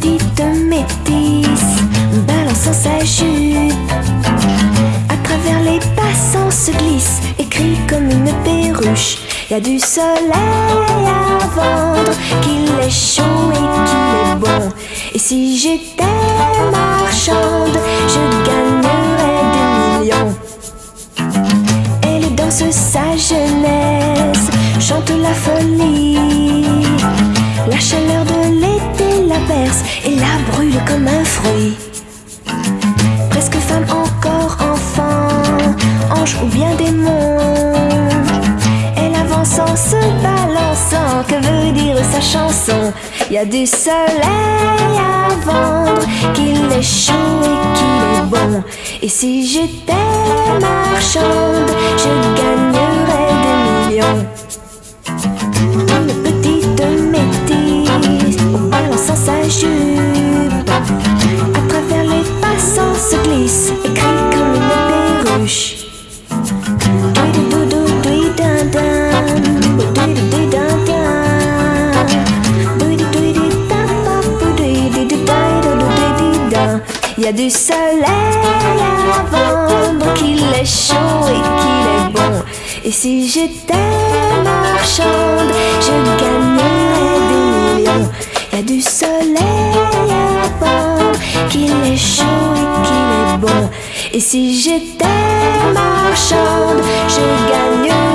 petite métisse balançant sa jupe. À travers les passants se glisse, écrit comme une perruche. Y a du soleil à vendre, qu'il est chaud et qu'il est bon. Et si j'étais marchande, je gagnerais des millions. Elle danse sa jeunesse, chante la folie. La chaleur de l'été la berce et la brûle comme un fruit. Presque femme, encore enfant, ange ou bien démon. Elle avance en se balançant, que veut dire sa chanson? Y a du soleil à vendre, qu'il est chaud et qu'il est bon. Et si j'étais marchande, je gagnerais des millions. Il y a du soleil à vendre, qu'il est chaud et qu'il est bon. Et si j'étais marchande, je gagnerais des millions. Il y a du soleil Et si j'étais marchande, je gagnerais